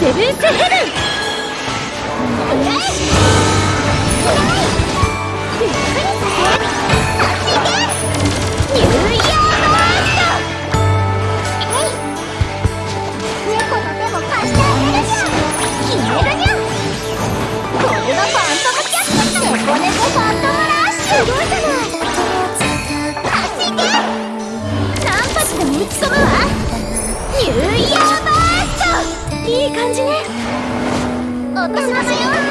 セブンスヘブン。私まだよ